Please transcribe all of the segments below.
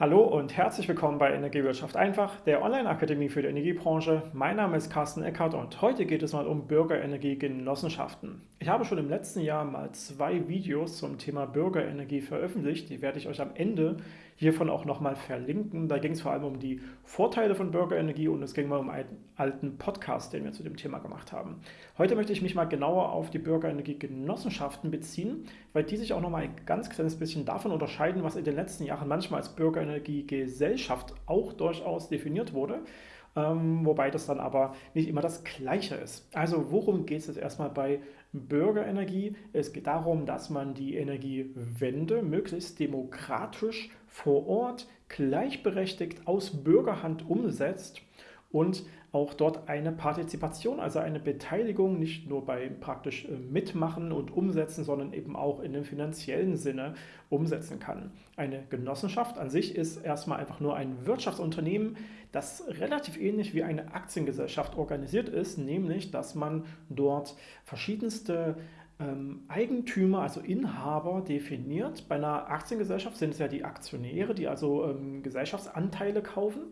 Hallo und herzlich willkommen bei Energiewirtschaft einfach, der Online-Akademie für die Energiebranche. Mein Name ist Carsten Eckert und heute geht es mal um Bürgerenergiegenossenschaften. Ich habe schon im letzten Jahr mal zwei Videos zum Thema Bürgerenergie veröffentlicht. Die werde ich euch am Ende hiervon auch nochmal verlinken. Da ging es vor allem um die Vorteile von Bürgerenergie und es ging mal um einen alten Podcast, den wir zu dem Thema gemacht haben. Heute möchte ich mich mal genauer auf die Bürgerenergiegenossenschaften beziehen, weil die sich auch nochmal ein ganz kleines bisschen davon unterscheiden, was in den letzten Jahren manchmal als Bürgerenergiegesellschaft auch durchaus definiert wurde ähm, wobei das dann aber nicht immer das Gleiche ist. Also worum geht es jetzt erstmal bei Bürgerenergie? Es geht darum, dass man die Energiewende möglichst demokratisch vor Ort gleichberechtigt aus Bürgerhand umsetzt und auch dort eine Partizipation, also eine Beteiligung nicht nur beim praktisch äh, Mitmachen und Umsetzen, sondern eben auch in dem finanziellen Sinne umsetzen kann. Eine Genossenschaft an sich ist erstmal einfach nur ein Wirtschaftsunternehmen, das relativ ähnlich wie eine Aktiengesellschaft organisiert ist, nämlich dass man dort verschiedenste ähm, Eigentümer, also Inhaber definiert. Bei einer Aktiengesellschaft sind es ja die Aktionäre, die also ähm, Gesellschaftsanteile kaufen.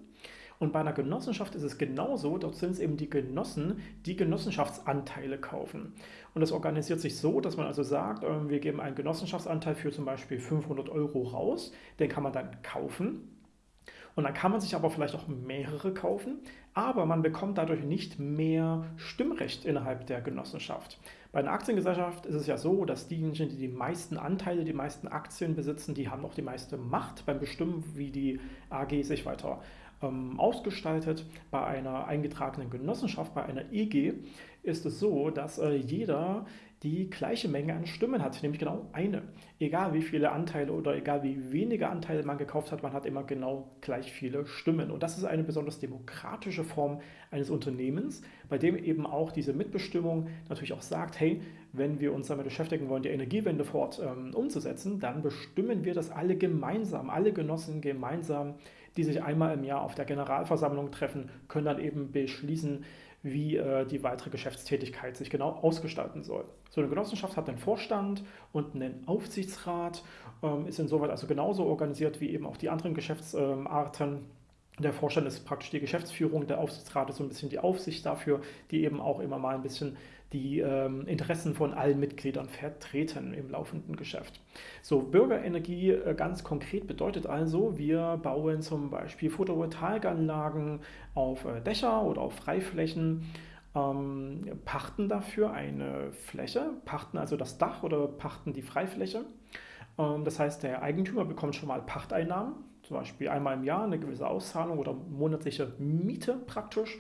Und bei einer Genossenschaft ist es genauso, dort sind es eben die Genossen, die Genossenschaftsanteile kaufen. Und das organisiert sich so, dass man also sagt, ähm, wir geben einen Genossenschaftsanteil für zum Beispiel 500 Euro raus, den kann man dann kaufen. Und dann kann man sich aber vielleicht auch mehrere kaufen, aber man bekommt dadurch nicht mehr Stimmrecht innerhalb der Genossenschaft. Bei einer Aktiengesellschaft ist es ja so, dass diejenigen, die die meisten Anteile, die meisten Aktien besitzen, die haben auch die meiste Macht beim Bestimmen, wie die AG sich weiter ähm, ausgestaltet. Bei einer eingetragenen Genossenschaft, bei einer EG, ist es so, dass äh, jeder die gleiche Menge an Stimmen hat, nämlich genau eine. Egal wie viele Anteile oder egal wie wenige Anteile man gekauft hat, man hat immer genau gleich viele Stimmen. Und das ist eine besonders demokratische Form eines Unternehmens, bei dem eben auch diese Mitbestimmung natürlich auch sagt, hey, wenn wir uns damit beschäftigen wollen, die Energiewende fort ähm, umzusetzen, dann bestimmen wir das alle gemeinsam, alle Genossen gemeinsam, die sich einmal im Jahr auf der Generalversammlung treffen, können dann eben beschließen, wie äh, die weitere Geschäftstätigkeit sich genau ausgestalten soll. So eine Genossenschaft hat einen Vorstand und einen Aufsichtsrat, ähm, ist insoweit also genauso organisiert wie eben auch die anderen Geschäftsarten. Der Vorstand ist praktisch die Geschäftsführung, der Aufsichtsrat ist so ein bisschen die Aufsicht dafür, die eben auch immer mal ein bisschen die ähm, Interessen von allen Mitgliedern vertreten im laufenden Geschäft. So, Bürgerenergie äh, ganz konkret bedeutet also, wir bauen zum Beispiel Photovoltaikanlagen auf äh, Dächer oder auf Freiflächen, ähm, pachten dafür eine Fläche, pachten also das Dach oder pachten die Freifläche. Ähm, das heißt, der Eigentümer bekommt schon mal Pachteinnahmen, zum Beispiel einmal im Jahr eine gewisse Auszahlung oder monatliche Miete praktisch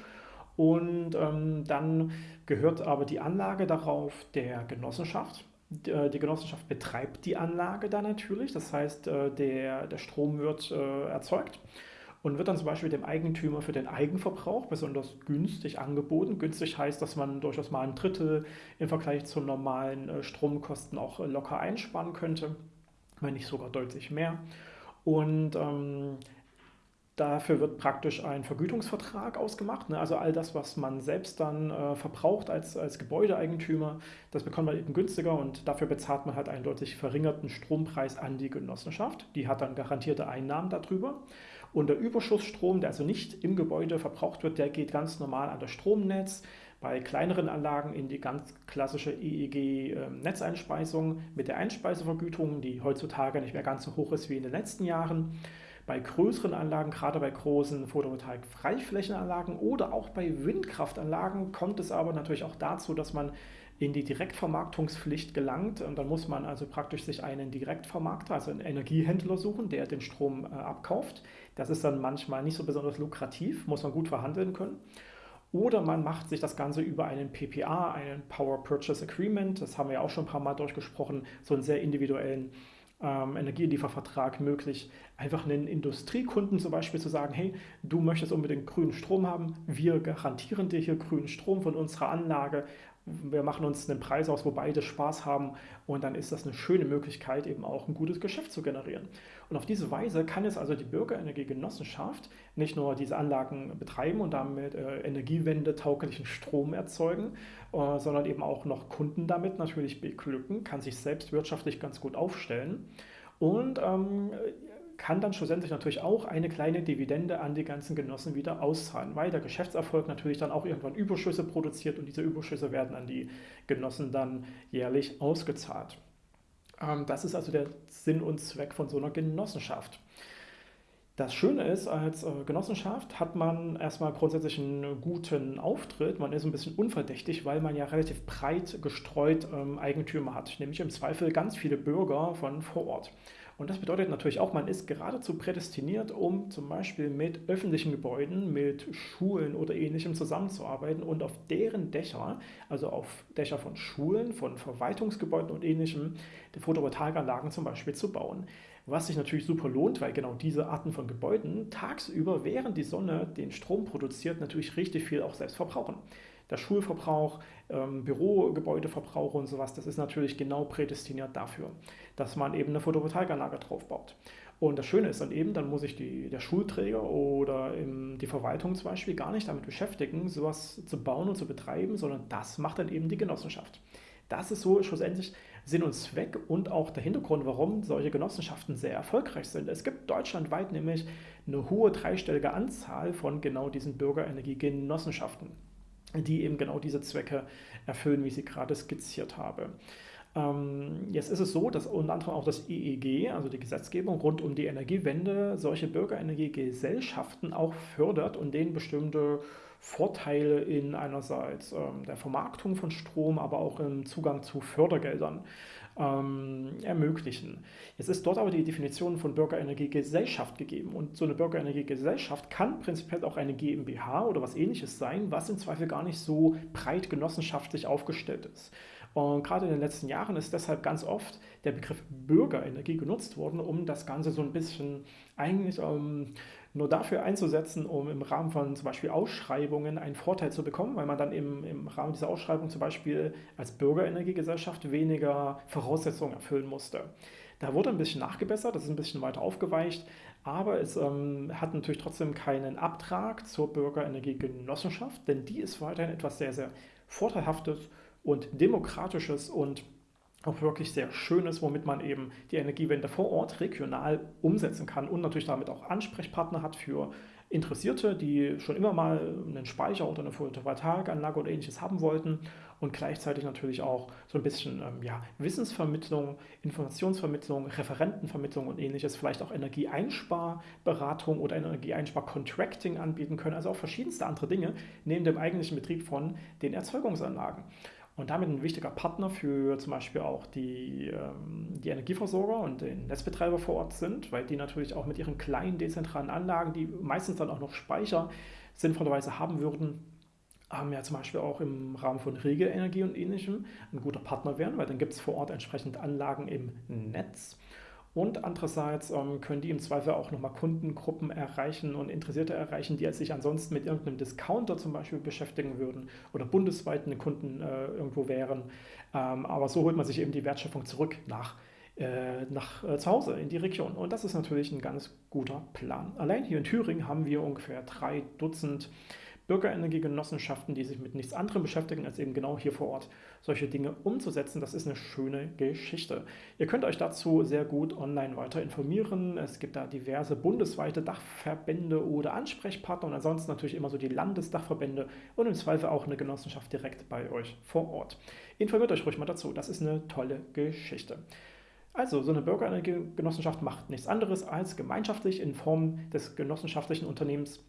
und ähm, dann gehört aber die Anlage darauf der Genossenschaft. Äh, die Genossenschaft betreibt die Anlage dann natürlich, das heißt, äh, der, der Strom wird äh, erzeugt und wird dann zum Beispiel dem Eigentümer für den Eigenverbrauch besonders günstig angeboten. Günstig heißt, dass man durchaus mal ein Drittel im Vergleich zu normalen Stromkosten auch locker einsparen könnte, wenn nicht sogar deutlich mehr. Und ähm, Dafür wird praktisch ein Vergütungsvertrag ausgemacht. Ne? Also all das, was man selbst dann äh, verbraucht als, als Gebäudeeigentümer, das bekommt man eben günstiger und dafür bezahlt man halt einen deutlich verringerten Strompreis an die Genossenschaft. Die hat dann garantierte Einnahmen darüber. Und der Überschussstrom, der also nicht im Gebäude verbraucht wird, der geht ganz normal an das Stromnetz. Bei kleineren Anlagen in die ganz klassische EEG-Netzeinspeisung ähm, mit der Einspeisevergütung, die heutzutage nicht mehr ganz so hoch ist wie in den letzten Jahren. Bei größeren Anlagen, gerade bei großen Photovoltaik-Freiflächenanlagen oder auch bei Windkraftanlagen kommt es aber natürlich auch dazu, dass man in die Direktvermarktungspflicht gelangt. Und dann muss man also praktisch sich einen Direktvermarkter, also einen Energiehändler suchen, der den Strom äh, abkauft. Das ist dann manchmal nicht so besonders lukrativ, muss man gut verhandeln können. Oder man macht sich das Ganze über einen PPA, einen Power Purchase Agreement, das haben wir ja auch schon ein paar Mal durchgesprochen, so einen sehr individuellen ähm, Energieliefervertrag möglich, einfach einen Industriekunden zum Beispiel zu sagen, hey, du möchtest unbedingt grünen Strom haben, wir garantieren dir hier grünen Strom von unserer Anlage wir machen uns einen Preis aus, wo beide Spaß haben und dann ist das eine schöne Möglichkeit, eben auch ein gutes Geschäft zu generieren. Und auf diese Weise kann jetzt also die Bürgerenergiegenossenschaft nicht nur diese Anlagen betreiben und damit äh, Energiewende tauglichen Strom erzeugen, äh, sondern eben auch noch Kunden damit natürlich beglücken, kann sich selbst wirtschaftlich ganz gut aufstellen und ähm, kann dann schlussendlich natürlich auch eine kleine Dividende an die ganzen Genossen wieder auszahlen, weil der Geschäftserfolg natürlich dann auch irgendwann Überschüsse produziert und diese Überschüsse werden an die Genossen dann jährlich ausgezahlt. Ähm, das ist also der Sinn und Zweck von so einer Genossenschaft. Das Schöne ist, als äh, Genossenschaft hat man erstmal grundsätzlich einen guten Auftritt. Man ist ein bisschen unverdächtig, weil man ja relativ breit gestreut ähm, Eigentümer hat, nämlich im Zweifel ganz viele Bürger von vor Ort. Und das bedeutet natürlich auch, man ist geradezu prädestiniert, um zum Beispiel mit öffentlichen Gebäuden, mit Schulen oder ähnlichem zusammenzuarbeiten und auf deren Dächer, also auf Dächer von Schulen, von Verwaltungsgebäuden und ähnlichem, Photovoltaikanlagen zum Beispiel zu bauen was sich natürlich super lohnt, weil genau diese Arten von Gebäuden tagsüber, während die Sonne den Strom produziert, natürlich richtig viel auch selbst verbrauchen. Der Schulverbrauch, ähm, Bürogebäudeverbrauch und sowas, das ist natürlich genau prädestiniert dafür, dass man eben eine Photovoltaikanlage draufbaut. Und das Schöne ist dann eben, dann muss sich der Schulträger oder im, die Verwaltung zum Beispiel gar nicht damit beschäftigen, sowas zu bauen und zu betreiben, sondern das macht dann eben die Genossenschaft. Das ist so schlussendlich Sinn und Zweck und auch der Hintergrund, warum solche Genossenschaften sehr erfolgreich sind. Es gibt deutschlandweit nämlich eine hohe dreistellige Anzahl von genau diesen Bürgerenergiegenossenschaften, die eben genau diese Zwecke erfüllen, wie ich sie gerade skizziert habe. Ähm, jetzt ist es so, dass unter anderem auch das EEG, also die Gesetzgebung rund um die Energiewende, solche Bürgerenergiegesellschaften auch fördert und denen bestimmte Vorteile in einerseits ähm, der Vermarktung von Strom, aber auch im Zugang zu Fördergeldern ähm, ermöglichen. Jetzt ist dort aber die Definition von Bürgerenergiegesellschaft gegeben und so eine Bürgerenergiegesellschaft kann prinzipiell auch eine GmbH oder was ähnliches sein, was im Zweifel gar nicht so breit genossenschaftlich aufgestellt ist. Und gerade in den letzten Jahren ist deshalb ganz oft der Begriff Bürgerenergie genutzt worden, um das Ganze so ein bisschen eigentlich ähm, nur dafür einzusetzen, um im Rahmen von zum Beispiel Ausschreibungen einen Vorteil zu bekommen, weil man dann im, im Rahmen dieser Ausschreibung zum Beispiel als Bürgerenergiegesellschaft weniger Voraussetzungen erfüllen musste. Da wurde ein bisschen nachgebessert, das ist ein bisschen weiter aufgeweicht, aber es ähm, hat natürlich trotzdem keinen Abtrag zur Bürgerenergiegenossenschaft, denn die ist weiterhin etwas sehr, sehr Vorteilhaftes und Demokratisches und auch wirklich sehr Schönes, womit man eben die Energiewende vor Ort regional umsetzen kann und natürlich damit auch Ansprechpartner hat für Interessierte, die schon immer mal einen Speicher oder eine Photovoltaikanlage oder ähnliches haben wollten und gleichzeitig natürlich auch so ein bisschen ähm, ja, Wissensvermittlung, Informationsvermittlung, Referentenvermittlung und ähnliches, vielleicht auch Energieeinsparberatung oder Energieeinsparcontracting anbieten können, also auch verschiedenste andere Dinge neben dem eigentlichen Betrieb von den Erzeugungsanlagen und damit ein wichtiger Partner für zum Beispiel auch die, ähm, die Energieversorger und den Netzbetreiber vor Ort sind, weil die natürlich auch mit ihren kleinen dezentralen Anlagen, die meistens dann auch noch Speicher sinnvollerweise haben würden, haben ja zum Beispiel auch im Rahmen von Regelenergie und ähnlichem ein guter Partner werden, weil dann gibt es vor Ort entsprechend Anlagen im Netz und andererseits ähm, können die im Zweifel auch nochmal Kundengruppen erreichen und Interessierte erreichen, die sich ansonsten mit irgendeinem Discounter zum Beispiel beschäftigen würden oder bundesweit eine Kunden äh, irgendwo wären. Ähm, aber so holt man sich eben die Wertschöpfung zurück nach, äh, nach äh, zu Hause in die Region. Und das ist natürlich ein ganz guter Plan. Allein hier in Thüringen haben wir ungefähr drei Dutzend Bürgerenergiegenossenschaften, die sich mit nichts anderem beschäftigen, als eben genau hier vor Ort solche Dinge umzusetzen. Das ist eine schöne Geschichte. Ihr könnt euch dazu sehr gut online weiter informieren. Es gibt da diverse bundesweite Dachverbände oder Ansprechpartner und ansonsten natürlich immer so die Landesdachverbände und im Zweifel auch eine Genossenschaft direkt bei euch vor Ort. Informiert euch ruhig mal dazu. Das ist eine tolle Geschichte. Also, so eine Bürgerenergiegenossenschaft macht nichts anderes als gemeinschaftlich in Form des genossenschaftlichen Unternehmens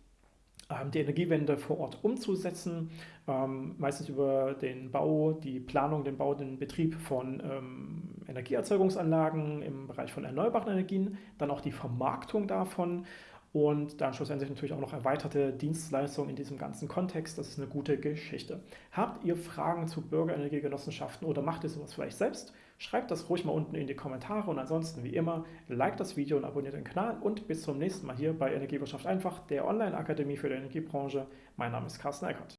die Energiewende vor Ort umzusetzen, ähm, meistens über den Bau, die Planung, den Bau, den Betrieb von ähm, Energieerzeugungsanlagen im Bereich von erneuerbaren Energien, dann auch die Vermarktung davon und dann schlussendlich natürlich auch noch erweiterte Dienstleistungen in diesem ganzen Kontext. Das ist eine gute Geschichte. Habt ihr Fragen zu Bürgerenergiegenossenschaften oder macht ihr sowas vielleicht selbst? Schreibt das ruhig mal unten in die Kommentare und ansonsten wie immer, like das Video und abonniert den Kanal und bis zum nächsten Mal hier bei Energiewirtschaft einfach, der Online-Akademie für die Energiebranche. Mein Name ist Carsten Eckert.